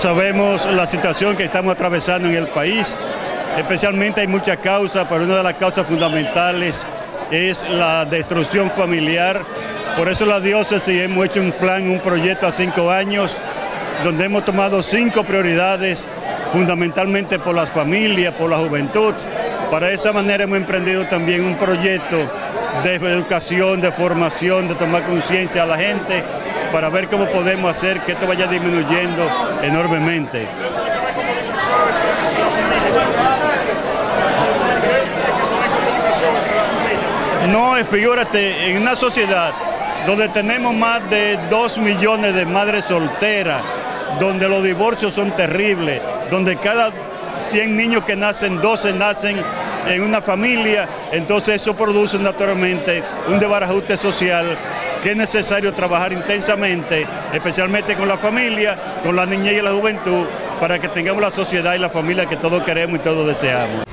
Sabemos la situación que estamos atravesando en el país, especialmente hay muchas causas, pero una de las causas fundamentales es la destrucción familiar. Por eso la diócesis hemos hecho un plan, un proyecto a cinco años, donde hemos tomado cinco prioridades, fundamentalmente por las familias, por la juventud. Para esa manera hemos emprendido también un proyecto de educación, de formación, de tomar conciencia a la gente, para ver cómo podemos hacer que esto vaya disminuyendo enormemente. No, figúrate, en una sociedad donde tenemos más de 2 millones de madres solteras, donde los divorcios son terribles, donde cada 100 niños que nacen, 12 nacen en una familia, entonces eso produce naturalmente un desbarajuste social que es necesario trabajar intensamente, especialmente con la familia, con la niñez y la juventud, para que tengamos la sociedad y la familia que todos queremos y todos deseamos.